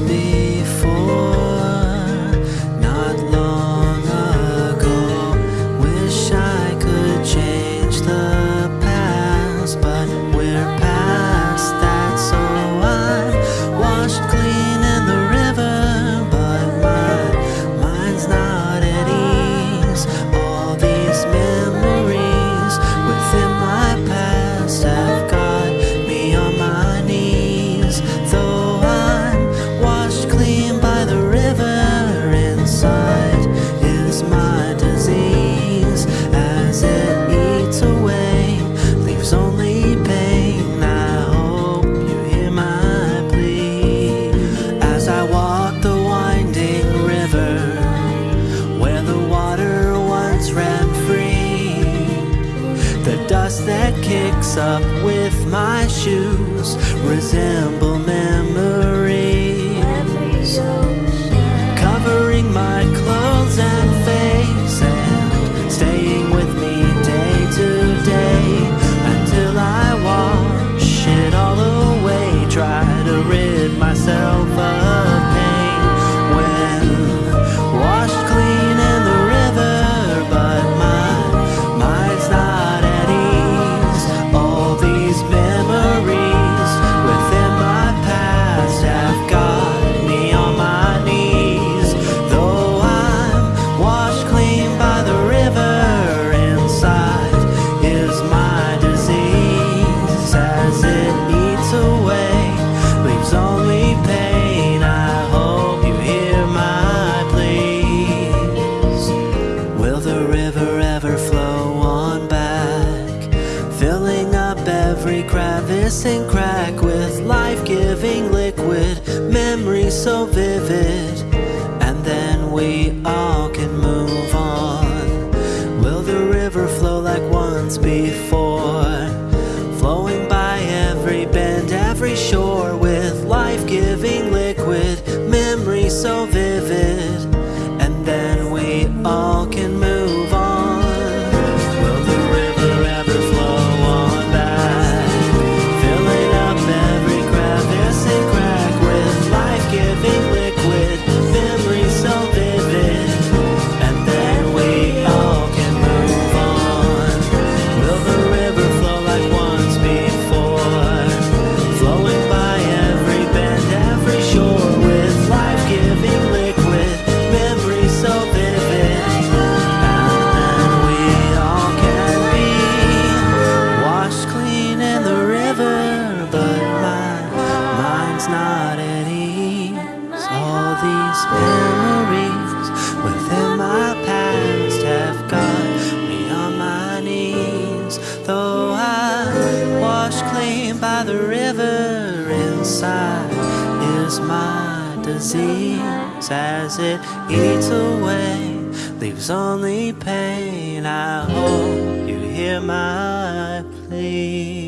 before. The dust that kicks up with my shoes resemble memories. Covering my clothes and face and staying with me day to day until I wash it all away. Try to rid myself of. river ever flow on back Filling up every crevice and crack With life-giving liquid, memories so vivid And then we all can move on Will the river flow like once before? the river inside is my disease as it eats away, leaves only pain. I hope you hear my plea.